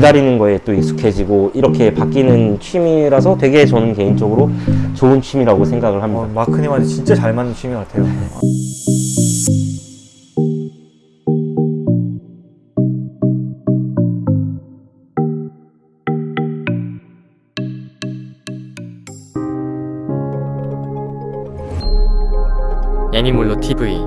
기다리는 거에 또 익숙해지고 이렇게 바뀌는 취미라서 되게 저는 개인적으로 좋은 취미라고 생각을 합니다. 어, 마크님한테 진짜 잘 맞는 취미 같아요. 애니몰로 TV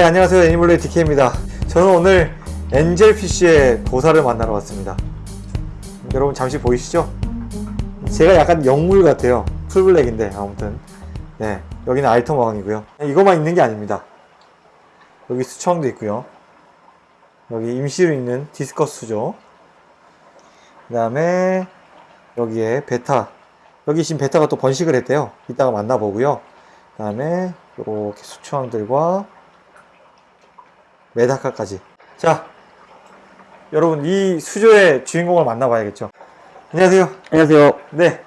네, 안녕하세요. 애니멀레이 DK입니다. 저는 오늘 angelfish의 도사를 만나러 왔습니다. 여러분 잠시 보이시죠? 제가 약간 영물 같아요. full black인데 아무튼 네 여기는 altum 어항이고요. 이것만 있는 게 아닙니다. 여기 수초항도 있고요. 여기 임시로 있는 discus 수조. 그 다음에 여기에 betta. 여기 지금 betta가 또 번식을 했대요. 이따가 만나보고요. 그 다음에 이렇게 수초왕들과 메다카까지. 자, 여러분 이 수조의 주인공을 만나봐야겠죠. 안녕하세요. 안녕하세요. 네,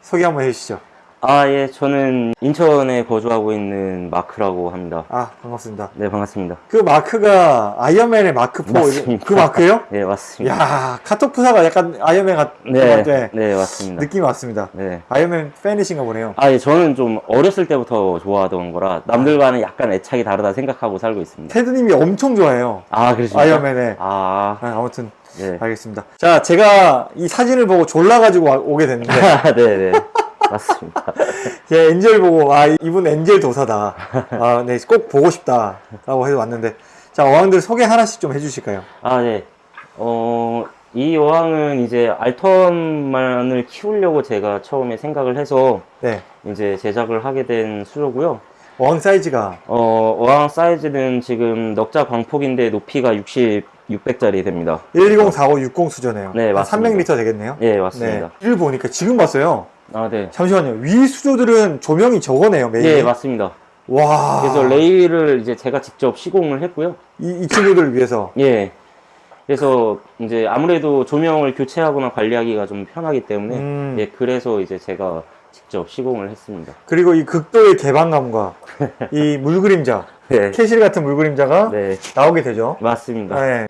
소개 한번 해주시죠. 아, 예, 저는 인천에 거주하고 있는 마크라고 합니다. 아, 반갑습니다. 네, 반갑습니다. 그 마크가 아이언맨의 마크 4, 맞습니다. 그 마크예요? 네, 맞습니다. 야, 카톡 프사가 약간 아이언맨 같, 네, 네, 네, 맞습니다. 느낌이 왔습니다. 네. 아이언맨 팬이신가 보네요. 아, 예, 저는 좀 어렸을 때부터 좋아하던 거라 남들과는 약간 애착이 다르다 생각하고 살고 있습니다. 테드님이 엄청 좋아해요. 아, 그러십니까? 아이언맨에. 아, 아, 아무튼 네. 알겠습니다. 자, 제가 이 사진을 보고 졸라가지고 와- 오게 됐는데 아, 네, 네. 맞습니다. 제 엔젤 보고 아 이분 엔젤 도사다. 아, 네, 꼭 보고 싶다라고 해서 왔는데 자, 어항들 소개 하나씩 좀 해주실까요? 아, 네. 어, 이 어항은 이제 알턴만을 키우려고 제가 처음에 생각을 해서 네, 이제 제작을 하게 된 수조고요. 어항 사이즈가 어, 어항 사이즈는 지금 넉자 광폭인데 높이가 60, 600짜리 됩니다. 1104560 수저네요. 네, 한 맞습니다. 300리터 되겠네요. 예, 맞습니다. 네, 이를 보니까 지금 봤어요. 아, 네. 잠시만요. 위 수조들은 조명이 저거네요, 메인. 예, 맞습니다. 와. 그래서 레일을 이제 제가 직접 시공을 했고요. 이, 이 친구들을 위해서. 예. 그래서 이제 아무래도 조명을 교체하거나 관리하기가 좀 편하기 때문에 음. 예, 그래서 이제 제가 직접 시공을 했습니다. 그리고 이 극도의 개방감과 이 물그림자, 네. 캐실 같은 물그림자가 네, 나오게 되죠. 맞습니다. 네.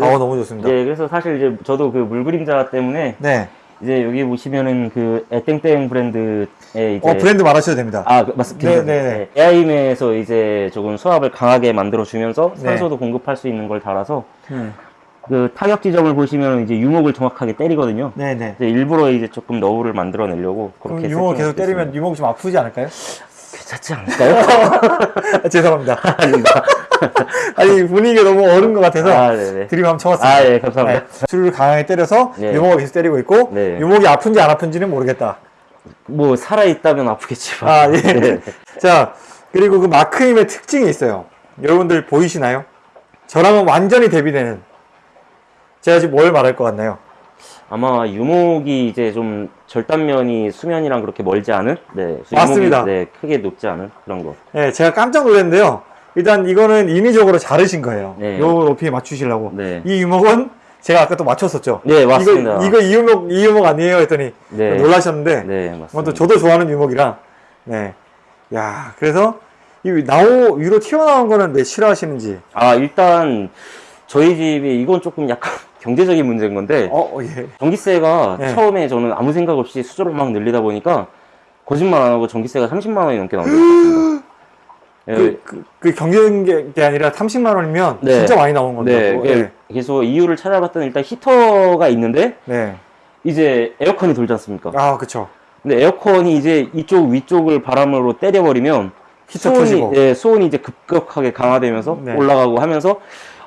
아, 너무 좋습니다. 예, 그래서 사실 이제 저도 그 물그림자 때문에 네. 이제 여기 보시면은 그 에땡땡 브랜드의 이제 어, 브랜드 말하셔도 됩니다. 아, 그, 맞습니다. 네, 네, 네. 에아임에서 이제 조금 수압을 강하게 만들어 주면서 네. 산소도 공급할 수 있는 걸 달아서 음. 그 타격 지점을 보시면 이제 유목을 정확하게 때리거든요. 네네. 이제 일부러 이제 조금 너울을 만들어 내려고 그럼 그렇게 유목을 계속 때리면 유목이 좀 아프지 않을까요? 괜찮지 않을까요? 아, 죄송합니다. 아닙니다. 아니, 분위기가 너무 어른 것 같아서 아, 네네. 드립 한번 쳐봤습니다. 아, 예, 감사합니다. 네. 줄을 강하게 때려서 네. 유목을 계속 때리고 있고 네. 유목이 아픈지 안 아픈지는 모르겠다. 뭐 살아 있다면 아프겠지만. 아, 예. 네. 자, 그리고 그 마크임의 특징이 있어요. 여러분들 보이시나요? 저랑은 완전히 대비되는. 제가 지금 뭘 말할 것 같나요? 아마 유목이 이제 좀 절단면이 수면이랑 그렇게 멀지 않은, 네, 맞습니다. 네, 크게 높지 않은 그런 거. 네, 제가 깜짝 놀랐는데요. 일단 이거는 인위적으로 자르신 거예요. 네. 요 높이에 맞추시려고. 네. 이 유목은 제가 아까 또 맞췄었죠. 네, 맞습니다. 이거, 이거 이 유목, 이 유목 아니에요? 했더니 네. 놀라셨는데. 네, 맞습니다. 저도 좋아하는 유목이라. 네. 야, 그래서 이 나오 위로 튀어나온 거는 왜 싫어하시는지. 아, 일단 저희 집이 이건 조금 약간 경제적인 문제인 건데 어, 어, 예. 전기세가 네. 처음에 저는 아무 생각 없이 수조를 막 늘리다 보니까 거짓말 안 하고 전기세가 30만 원이 넘게 나온 것 같습니다. 예, 그, 그, 그 경제적인 게 아니라 30만 원이면 네. 진짜 많이 나온 건데. 네, 그거. 그게- 그래서 이유를 찾아봤더니 일단 히터가 있는데 네. 이제 에어컨이 돌지 않습니까? 아, 그쵸. 근데 에어컨이 이제 이쪽 위쪽을 바람으로 때려버리면 히터 수온이. 예, 수온이 이제 급격하게 강화되면서 네. 올라가고 하면서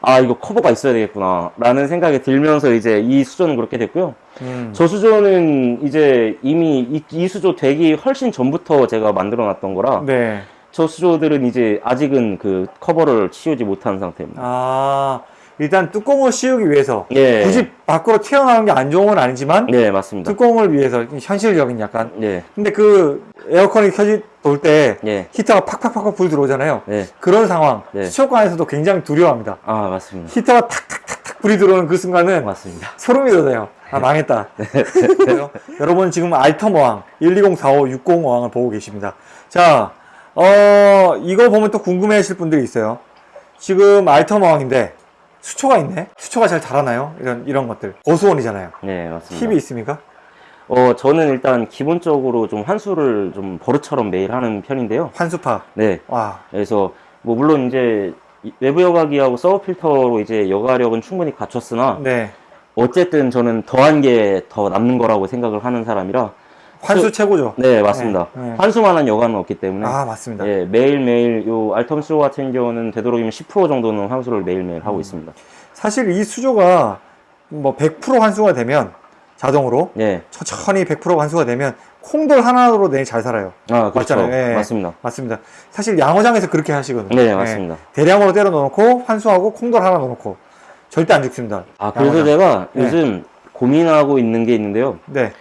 아 이거 커버가 있어야 되겠구나 라는 생각이 들면서 이제 이 수조는 그렇게 됐고요 음. 저 수조는 이제 이미 이, 이 수조 되기 훨씬 전부터 제가 만들어 놨던 거라 네. 저 수조들은 이제 아직은 그 커버를 치우지 못한 상태입니다 아, 일단 뚜껑을 씌우기 위해서. 예. 굳이 밖으로 튀어나오는 게 안 좋은 건 아니지만. 네 맞습니다 뚜껑을 위해서 현실적인 약간. 네 근데 그 에어컨이 켜지 돌때 예. 히터가 팍팍팍팍 불 들어오잖아요. 네. 그런 상황 네. 수족관에서도 굉장히 두려워합니다. 아 맞습니다 히터가 탁탁탁탁 불이 들어오는 그 순간은 맞습니다 소름이 돋아요. 아, 망했다. 여러분 지금 알텀 어항 1204560 어항을 보고 계십니다. 자, 어, 이거 보면 또 궁금해 하실 분들이 있어요. 지금 알텀 어항인데 수초가 있네? 수초가 잘 자라나요? 이런, 이런 것들. 고수원이잖아요. 네, 맞습니다. 팁이 있습니까? 어, 저는 일단 기본적으로 좀 환수를 좀 버릇처럼 매일 하는 편인데요. 환수파. 네. 와, 그래서 뭐 물론 이제 이- 외부 여과기하고 서버 필터로 이제 여과력은 충분히 갖췄으나 네. 어쨌든 저는 더한 게 더 남는 거라고 생각을 하는 사람이라 환수 최고죠. 네 맞습니다 네, 네. 환수만 한 여과는 없기 때문에 아, 맞습니다. 예, 매일매일 요 알텀수 같은 경우는 되도록이면 10% 정도는 환수를 매일매일 음. 하고 있습니다 사실 이 수조가 뭐 100% 환수가 되면 자동으로 예. 천천히 100% 환수가 되면 콩돌 하나로 내일 잘 살아요. 아 그렇죠 맞잖아요. 예. 맞습니다 맞습니다. 사실 양어장에서 그렇게 하시거든요. 네 예. 맞습니다 대량으로 때려 넣어놓고 환수하고 콩돌 하나 넣어놓고 절대 안 죽습니다. 아 그래서 양어장. 제가 네. 요즘 고민하고 있는 게 있는데요 네.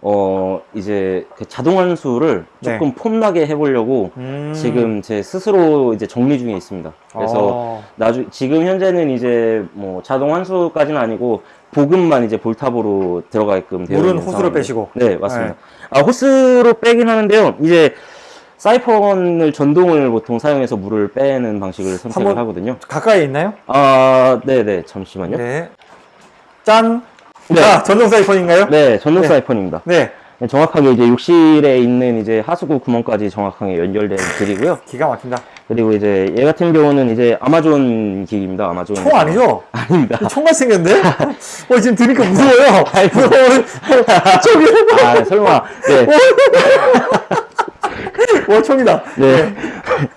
어 이제 그 자동 환수를 네. 조금 폼나게 해보려고 음. 지금 제 스스로 이제 정리 중에 있습니다. 그래서 어. 나중 지금 현재는 이제 뭐 자동 환수까지는 아니고 보급만 이제 볼탑으로 들어가게끔 되어 물은 상황이에요. 빼시고. 네 맞습니다. 아 호스로 빼긴 하는데요. 이제 사이펀을 전동을 보통 사용해서 물을 빼는 방식을 선택을 하거든요. 가까이 있나요? 아 네네 잠시만요. 네, 네. 짠. 네. 자, 전동 사이펀인가요? 전동 네. 사이펀입니다. 네. 정확하게 이제 욕실에 있는 이제 하수구 구멍까지 정확하게 연결된 길이고요. 기가 막힌다. 그리고 이제 얘 같은 경우는 이제 아마존 기기입니다. 아마존. 총 아니죠? 아닙니다. 총만 생겼는데? 어, 지금 들으니까 무서워요. 총이, 아, 설마. 네. 와, 총이다. 네.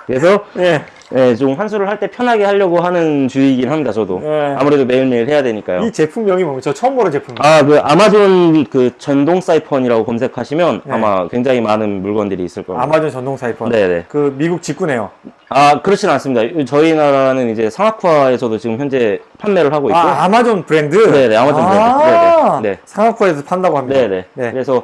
그래서, 예. 네, 좀 환수를 할 때 편하게 하려고 하는 주의이긴 합니다, 저도. 네. 아무래도 매일매일 해야 되니까요. 이 제품명이 뭡니까? 저 처음 보는 제품. 아, 그 아마존 그 전동 사이펀이라고 검색하시면 네. 아마 굉장히 많은 물건들이 있을 겁니다. 아마존 전동 사이펀. 네네. 그 미국 직구네요. 아, 그렇진 않습니다. 저희 나라는 이제 상학화에서도 지금 현재 판매를 하고 있고. 아, 아마존 브랜드? 네네, 아마존 브랜드. 아, 네네. 네. 상하코에서 판다고 합니다. 네네. 네. 그래서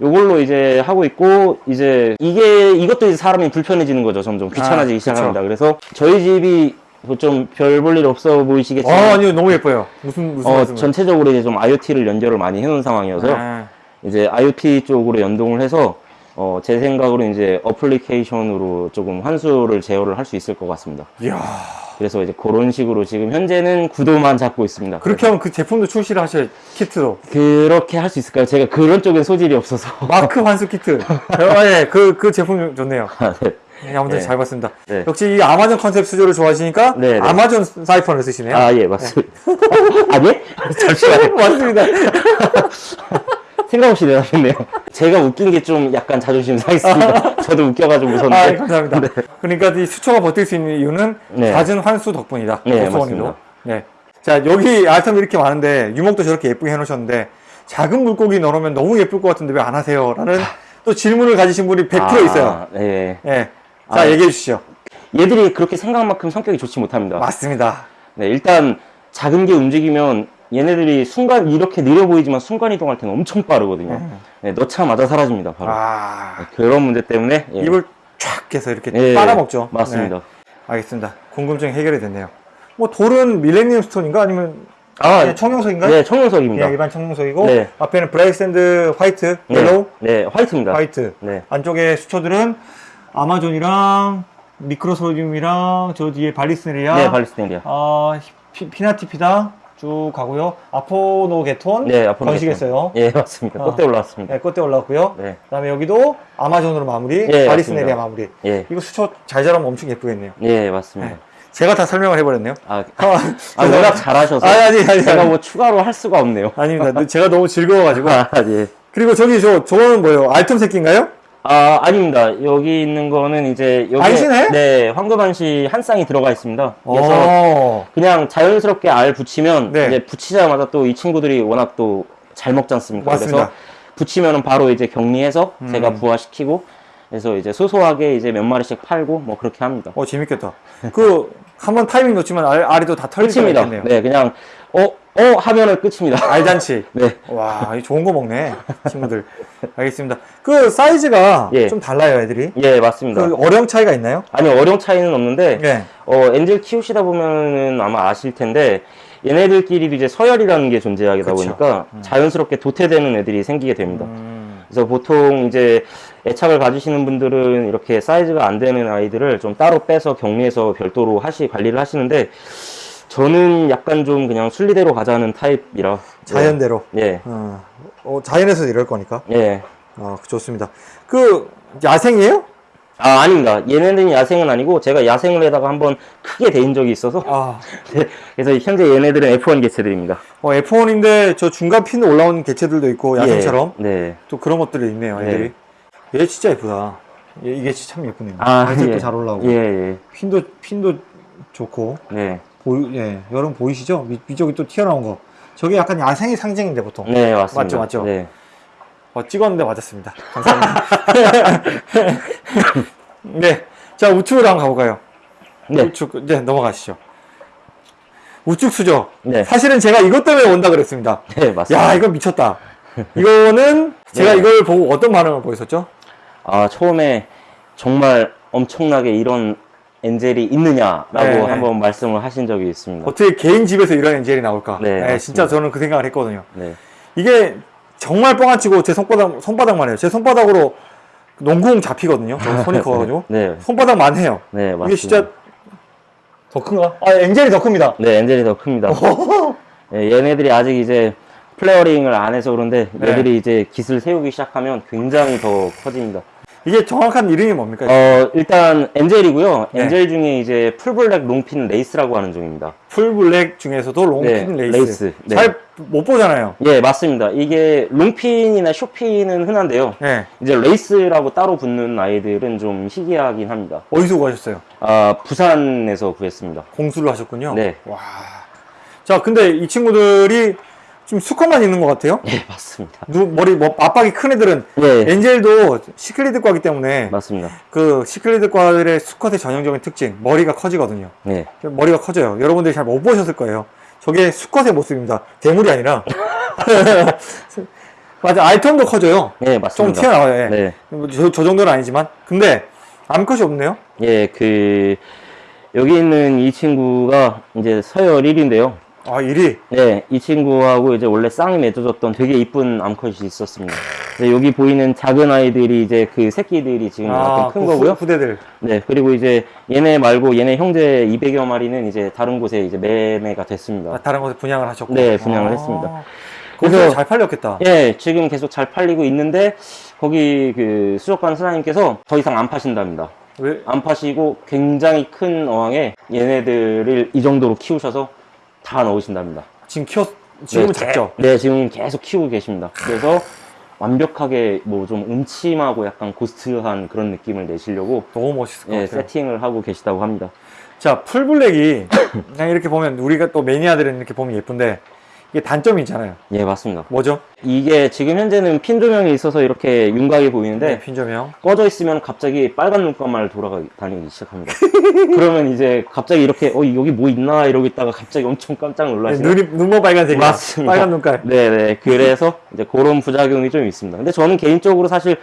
요걸로 이제 하고 있고 이제 이게 이것도 이제 사람이 불편해지는 거죠 점점 귀찮아지기 아, 시작합니다. 그래서 저희 집이 뭐좀별 볼 일 없어 어, 보이시겠지만 아니요, 너무 예뻐요. 무슨, 무슨 어. 전체적으로 이제 좀 IoT를 연결을 많이 해놓은 상황이어서 아, 이제 IoT 쪽으로 연동을 해서 어, 제 생각으로 이제 어플리케이션으로 조금 환수를 제어를 할 수 있을 것 같습니다. 이야. 그래서 이제 그런 식으로 지금 현재는 구도만 잡고 있습니다. 그렇게 하면 그 제품도 출시를 하셔야 키트로. 그렇게 할 수 있을까요? 제가 그런 쪽엔 소질이 없어서. 마크 환수 키트. 어, 예, 그, 그 제품 좋네요. 네. 예, 아무튼 네. 잘 봤습니다. 네. 역시 이 아마존 컨셉 수조를 좋아하시니까 네, 네. 아마존 사이펀을 쓰시네요. 아, 예, 맞습니다. 아니? 잠시만요. 맞습니다. 생각 없이 대답했네요. 제가 웃긴 게 좀 약간 자존심 상했습니다. 저도 웃겨가지고 아, 웃었는데. 예, 감사합니다. 그러니까 이 수초가 버틸 수 있는 이유는 네. 잦은 환수 덕분이다. 네. 맞습니다. 네. 자, 여기 알텀이 이렇게 많은데 유목도 저렇게 예쁘게 해놓으셨는데 작은 물고기 넣으면 너무 예쁠 것 같은데 왜 안 하세요? 라는 또 질문을 가지신 분이 100% 아, 있어요. 예. 예. 자, 아, 얘기해 주시죠. 얘들이 그렇게 생각만큼 성격이 좋지 못합니다. 맞습니다. 네, 일단 작은 게 움직이면 얘네들이 순간 이렇게 느려 보이지만 순간 이동할 때는 엄청 빠르거든요. 네, 넣자마자 사라집니다. 바로. 아, 네, 그런 문제 때문에 예. 입을 쫙 해서 이렇게 예, 빨아먹죠. 맞습니다. 네. 알겠습니다. 궁금증이 해결이 됐네요. 뭐 돌은 millennium stone인가 아니면 아, 그냥 청룡석인가요? 네, 청룡석입니다. 그냥 일반 청룡석이고 네. 앞에는 bright sand white, 네, yellow, 네, white입니다. white. 네. 안쪽에 수초들은 아마존이랑 미크로소디움이랑 저 뒤에 발리스네리아, 네, 발리스테리아. 아, 피, 피나티피다 쭉 가고요. 아포노게톤 네, 앞으로 번식했어요. 예, 맞습니다. 어. 꽃대 올라왔습니다. 네, 꽃대 올라왔고요. 네. 그다음에 여기도 아마존으로 마무리, 예, 발리스네리아 맞습니다. 마무리. 예, 이거 수초 잘 자라면 엄청 예쁘겠네요. 예, 맞습니다. 네. 제가 다 설명을 해버렸네요. 아, 아, 아, 워낙 잘하셔서 아니, 아니, 아니, 제가 아니. 뭐 추가로 할 수가 없네요. 아닙니다. 제가 너무 즐거워가지고. 아, 예. 그리고 저기 저, 저거는 뭐예요? 알톰 새끼인가요? 아, 아닙니다. 여기 있는 거는 이제 여기 안시네? 네, 황금안시 한 쌍이 들어가 있습니다. 그래서 어. 그냥 자연스럽게 알 붙이면 네. 이제 붙이자마자 또 이 친구들이 워낙 또 잘 먹지 않습니까? 맞습니다. 그래서 붙이면은 바로 이제 격리해서 음. 제가 부화시키고 그래서 이제 소소하게 이제 몇 마리씩 팔고 뭐 그렇게 합니다. 어, 재밌겠다. 그, 한 번 타이밍 놓치면 알, 다 털릴 수가 끝입니다. 있겠네요. 네, 그냥 어, 어 하면은 끝입니다. 알잔치. 네. 와, 이 좋은 거 먹네, 친구들. 알겠습니다. 그 사이즈가 예. 좀 달라요, 애들이. 예, 맞습니다. 그 어령 차이가 있나요? 아니 어령 차이는 없는데 네. 어 엔젤 키우시다 보면은 아마 아실 텐데 얘네들끼리도 이제 서열이라는 게 존재하다 그쵸. 보니까 자연스럽게 도태되는 애들이 생기게 됩니다. 음. 그래서 보통 이제 애착을 가지시는 분들은 이렇게 사이즈가 안 되는 아이들을 좀 따로 빼서 격리해서 별도로 하시 관리를 하시는데 저는 약간 좀 그냥 순리대로 가자는 타입이라 자연대로. 예 어, 어, 자연에서 이럴 거니까. 예. 아, 좋습니다. 그 야생이에요? 아 아닙니다. 얘네들은 야생은 아니고 제가 야생을 해다가 한번 크게 데인 적이 있어서 아, 네, 그래서 현재 얘네들은 F1 개체들입니다. 어, F1인데 저 중간 핀 올라온 개체들도 있고 야생처럼 예, 네. 또 그런 것들이 있네요. 애들이. 얘 진짜 예쁘다. 얘, 이게 참 예쁘네요. 발색도 예. 잘 올라오고 예, 예. 핀도 핀도 좋고 네. 보이, 예, 여러분 보이시죠? 위, 위쪽이 또 튀어나온 거. 저게 약간 야생의 상징인데 보통. 네, 맞습니다. 맞죠, 맞죠? 네. 어, 찍었는데 맞았습니다. 감사합니다. 네, 자 우측으로 한번 가볼까요? 네. 우측 이제 넘어가시죠. 우측 수저. 네. 사실은 제가 이것 때문에 온다 그랬습니다. 네, 맞습니다. 야, 이건 미쳤다. 이거는 제가 네. 이걸 보고 어떤 반응을 보였었죠? 아, 처음에 정말 엄청나게 이런 엔젤이 있느냐라고 네, 네. 한번 말씀을 하신 적이 있습니다. 어떻게 개인 집에서 이런 엔젤이 나올까? 네, 맞습니다. 진짜 저는 그 생각을 했거든요. 네. 이게 정말 뻥안 치고 제 손바닥, 손바닥만 해요. 제 손바닥으로 농구공 잡히거든요. 저 손이 커가지고. 네. 손바닥만 해요. 네, 맞습니다. 이게 진짜 더 큰가? 아, angel이 더 큽니다. 네, angel이 더 큽니다. 네, 얘네들이 아직 이제 flaring을 안 해서 그런데 네. 얘들이 이제 깃을 세우기 시작하면 굉장히 더 커집니다. 이게 정확한 이름이 뭡니까? 어, 일단 angel이고요. 네. angel 중에 이제 full black long fin lace라고 하는 종입니다. full black 중에서도 long fin 네, lace. lace. 네. 잘 못 보잖아요. 예, 맞습니다. 이게 롱핀이나 쇼핀은 흔한데요. 네. 이제 lace라고 따로 붙는 아이들은 좀 희귀하긴 합니다. 어디서 구하셨어요? 아, 부산에서 구했습니다. 공수를 하셨군요. 네. 와. 자, 근데 이 친구들이 지금 수컷만 있는 것 같아요? 예, 맞습니다. 누, 머리, 뭐, 압박이 큰 애들은 예, 엔젤도 시클리드과기 때문에 맞습니다. 그 시클리드과들의 수컷의 전형적인 특징, 머리가 커지거든요. 네. 머리가 커져요. 여러분들이 잘 못 보셨을 거예요. 저게 수컷의 모습입니다. 대물이 아니라. 맞아, 알텀도 커져요. 예, 좀 맞습니다. 튀어나와요. 예. 네. 뭐 저, 저 정도는 아니지만. 근데 암컷이 없네요. 예, 그, 여기 있는 이 친구가 이제 서열 1위인데요. 아, 1위. 네, 이 친구하고 이제 원래 쌍이 맺어졌던 되게 이쁜 암컷이 있었습니다. 여기 보이는 작은 아이들이 이제 그 새끼들이 지금 약간 큰그 거고요. 후, 후대들. 네, 그리고 이제 얘네 말고 얘네 형제 200여 마리는 이제 다른 곳에 이제 매매가 됐습니다. 아, 다른 곳에 분양을 하셨고. 네, 분양을 아. 했습니다. 그래서- 잘 팔렸겠다. 예, 지금 계속 잘 팔리고 있는데 거기 그 수족관 사장님께서 더 이상 안 파신답니다. 왜? 안 파시고 굉장히 큰 어항에 얘네들을 이 정도로 키우셔서 다 넣으신답니다. 지금 키웠, 지금은 네, 작죠? 네, 지금 계속 키우고 계십니다. 그래서 완벽하게 뭐 좀 음침하고 약간 고스트한 그런 느낌을 내시려고 너무 멋있을 것 예, 같아요. 세팅을 하고 계시다고 합니다. 자, 풀블랙이 그냥 이렇게 보면 우리가 또 매니아들은 이렇게 보면 예쁜데 이게 단점이 있잖아요. 예, 맞습니다. 뭐죠? 이게 지금 현재는 핀 조명이 있어서 이렇게 윤곽이 보이는데 네, 핀 조명. 꺼져 있으면 갑자기 빨간 눈감만 돌아다니기 시작합니다. 그러면 이제 갑자기 이렇게 어 여기 뭐 있나 이러고 있다가 갑자기 엄청 깜짝 네, 놀라시는 눈이 눈모 빨간색이 맞습니다. 빨간 눈깔. 네 네 그래서 이제 그런 부작용이 좀 있습니다. 근데 저는 개인적으로 사실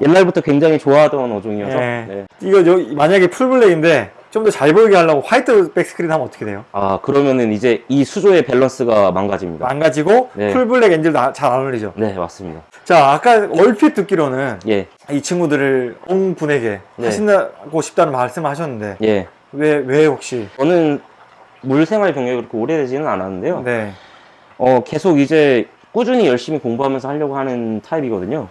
옛날부터 굉장히 좋아하던 어종이어서 네. 네. 이거 여, 만약에 풀블랙인데 좀 더 잘 보이게 하려고 화이트 back screen 하면 어떻게 돼요? 아 그러면은 이제 이 수조의 밸런스가 망가집니다. 망가지고 네. full black angel 잘안 어울리죠. 네 맞습니다. 자, 아까 얼핏 듣기로는 예 이 친구들을 옹 분에게 네. 하신다고 싶다는 말씀을 하셨는데 예. 왜 왜 혹시 저는 물 생활 경력이 그렇게 오래되지는 않았는데요. 네. 어, 계속 이제 꾸준히 열심히 공부하면서 하려고 하는 타입이거든요.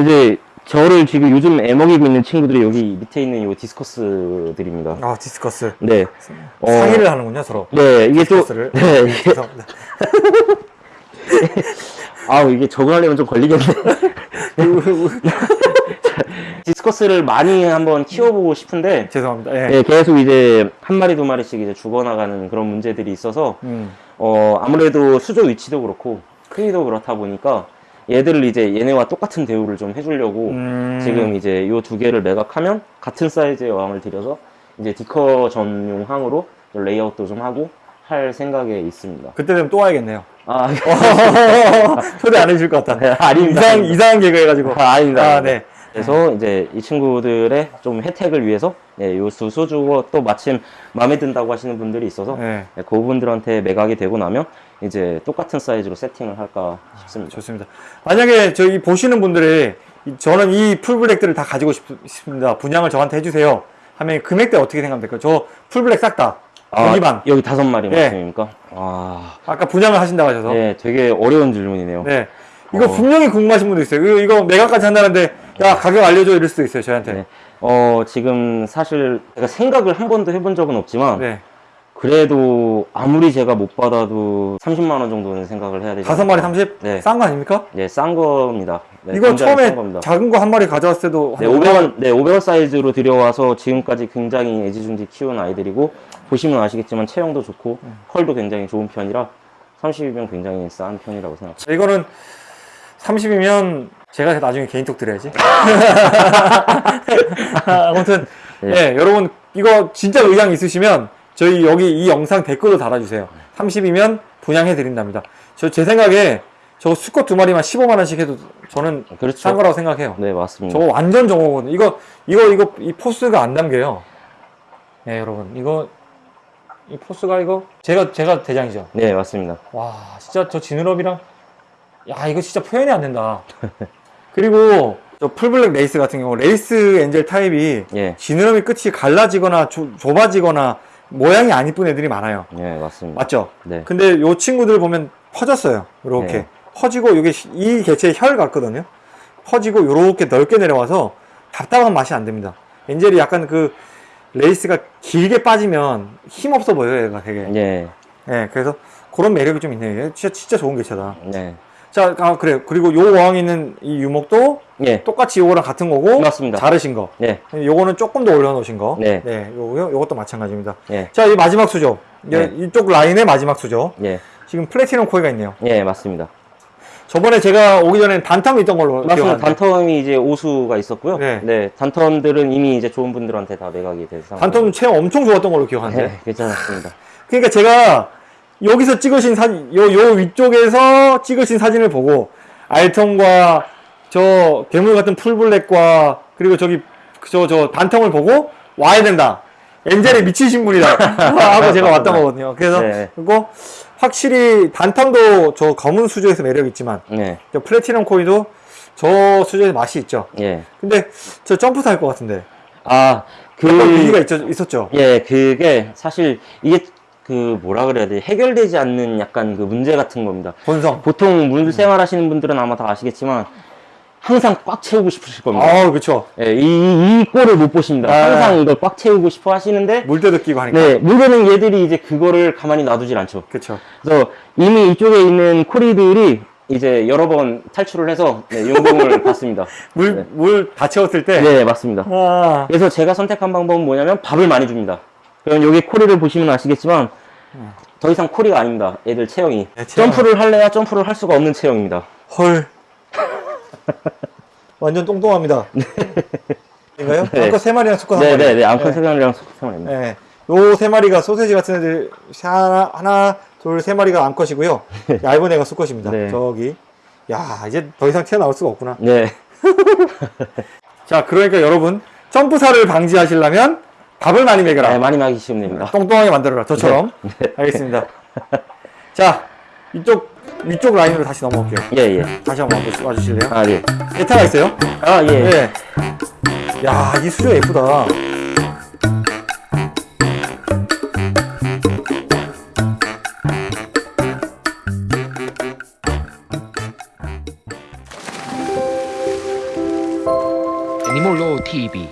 이제 저를 지금 요즘 애먹이고 있는 친구들이 여기 밑에 있는 요 discus들입니다. 아, discus. 네. 어, 상의를 하는군요, 서로. 네, 이게 또, discus를. 네, 이게. 아우, 이게 적응하려면 좀 걸리겠네. discus를 많이 한번 키워보고 싶은데, 죄송합니다. 예. 네, 계속 이제 한 마리, 두 마리씩 이제 죽어나가는 그런 문제들이 있어서, 음. 어, 아무래도 수조 위치도 그렇고, 크기도 그렇다 보니까, 얘들을 이제 얘네와 똑같은 대우를 좀 해주려고, 음. 지금 이제 요 두 개를 매각하면 같은 사이즈의 어항을 들여서 이제 디커 전용 항으로 레이아웃도 좀 하고 할 생각에 있습니다. 그때 되면 또 와야겠네요. 아, 초대 안 해줄 것 같다. 네, 아닙니다. 이상, 이상한 개그 해가지고. 아, 아닙니다. 아, 네. 그래서 이제 이 친구들의 좀 혜택을 위해서 예, 요수 소주고 또 마침 마음에 든다고 하시는 분들이 있어서 네. 예, 그분들한테 매각이 되고 나면 이제 똑같은 사이즈로 세팅을 할까 싶습니다. 좋습니다. 만약에 저희 보시는 분들이 이- 저는 이 풀블랙들을 다 가지고 싶, 습니다 분양을 저한테 해주세요. 하면 금액대 어떻게 생각합니까? 저 풀블랙 싹 다. 여기만. 여기 다섯 마리 예. 말씀입니까? 아, 아까 분양을 하신다고 하셔서. 네, 되게 어려운 질문이네요. 네. 이거 어. 분명히 궁금하신 분도 있어요. 이거, 이거 매각까지 한다는데, 야, 가격 알려줘. 이럴 수도 있어요, 저한테. 네. 어, 지금 사실 제가 생각을 한 번도 해본 적은 없지만 네. 그래도 아무리 제가 못 받아도 30만 원 정도는 생각을 해야 되죠. 다섯 마리 30? 네. 싼 거 아닙니까? 네, 싼 겁니다. 네, 이거 처음에. 작은 거 한 마리 가져왔을 때도 네, 한 500원, 네, 500원 사이즈로 들여와서 지금까지 굉장히 애지중지 키운 아이들이고 보시면 아시겠지만 체형도 좋고 음. 컬도 굉장히 좋은 편이라 30이면 굉장히 싼 편이라고 생각합니다. 이거는 30이면 제가 나중에 개인톡 드려야지. 아무튼, 네. 네, 여러분, 이거 진짜 의향 있으시면 저희 여기 이 영상 댓글로 달아주세요. 30이면 분양해 드린답니다. 저 제 생각에 저 수컷 두 마리만 15만원씩 해도 저는 그렇죠. 싼 거라고 생각해요. 네, 맞습니다. 저거 완전 정오거든요. 이거, 이거, 이거, 이 포스가 안 담겨요. 네, 여러분. 이거, 이 포스가 이거, 제가, 제가 대장이죠. 네, 맞습니다. 와, 진짜 저 지느러미랑, 야, 이거 진짜 표현이 안 된다. 그리고 저 full black lace 같은 경우, lace angel 타입이 예, 지느러미 끝이 갈라지거나 좁- 좁아지거나 모양이 안 이쁜 애들이 많아요. 네, 맞습니다. 맞죠? 네, 근데 요 친구들 보면 퍼졌어요. 요렇게. 네. 퍼지고 이게 시- 이 개체의 혈 같거든요. 퍼지고 요렇게 넓게 내려와서 답답한 맛이 안 듭니다. angel이 약간 그 lace가 길게 빠지면 힘 없어 보여요, 얘가 되게. 네, 네, 그래서 그런 매력이 좀 있네요. 얘 진짜, 진짜 좋은 개체다. 네, 자, 아, 그래요. 그리고 요 어항에 있는 이 유목도 예, 똑같이 요거랑 같은 거고. 맞습니다. 자르신 거. 네, 요거는 조금 더 올려놓으신 거. 네. 요거요. 요것도 마찬가지입니다. 예, 자, 이 마지막 수조. 이제 네. 이쪽 라인의 마지막 수조. 예, 지금 플래티넘 코이가 있네요. 예, 맞습니다. 저번에 제가 오기 전에 단텀이 있던 걸로 맞습니다. 단텀이 이제 오수가 있었고요. 네. 네. 단텀들은 이미 이제 좋은 분들한테 다 매각이 된 상황. 단텀 체험 엄청 좋았던 걸로 기억하는데. 네, 괜찮았습니다. 그러니까 제가 여기서 찍으신 사진, 요, 요 위쪽에서 찍으신 사진을 보고 알통과 저 괴물 같은 풀블랙과 그리고 저기 저, 저 단통을 보고 와야 된다. 엔젤에 미치신 분이다. 하고 제가 왔던 거거든요. 그래서 네. 그리고 확실히 단텀도 저 검은 수조에서 매력이 있지만 네, 저 플래티넘 코이도 저 수조에서 맛이 있죠. 예. 근데 저 점프 탈 것 같은데. 아, 그, 있죠, 있었죠. 예, 그게 사실 이게 그 뭐라 그래야 돼 해결되지 않는 약간 그 문제 같은 겁니다. 본성. 보통 물 생활하시는 분들은 아마 다 아시겠지만 항상 꽉 채우고 싶으실 겁니다. 아, 그렇죠. 예, 이, 이 꼴을 못 보십니다. 아. 항상 이걸 꽉 채우고 싶어 하시는데 물때도 끼고 하니까. 네, 문제는 얘들이 이제 그거를 가만히 놔두질 않죠. 그렇죠. 그래서 이미 이쪽에 있는 코리들이 이제 여러 번 탈출을 해서 네, 용공을 받습니다. 물, 네. 물다 채웠을 때. 네, 맞습니다. 아, 그래서 제가 선택한 방법은 뭐냐면 밥을 많이 줍니다. 그럼 여기 코리를 보시면 아시겠지만 더 이상 코리가 아닙니다. 애들 체형이. 네, 체형. 점프를 할래야 점프를 할 수가 없는 체형입니다. 헐. 완전 똥똥합니다. 인가요? 네. 아까 세 마리랑 수컷 한 마리. 네네네. 암컷 세상이랑 소상입니다. 네. 요세 마리가 소세지 같은 애들 하나, 하나 둘, 세 마리가 암컷이고요. 얇은 애가 수컷입니다. 네. 저기. 야, 이제 더 이상 튀어나올 수가 없구나. 네. 자, 그러니까 여러분, 점프사를 방지하시려면 밥을 많이 먹여라. 네, 많이 마시면 됩니다. 똥똥하게 만들어라. 저처럼. 알겠습니다. 자, 이쪽, 위쪽 라인으로 다시 넘어올게요. 예, 예. 다시 한번 와주- 와주실래요? 아, 예. 베타가 있어요? 아, 예. 네. 야, 이 수조 예쁘다. 애니몰로 TV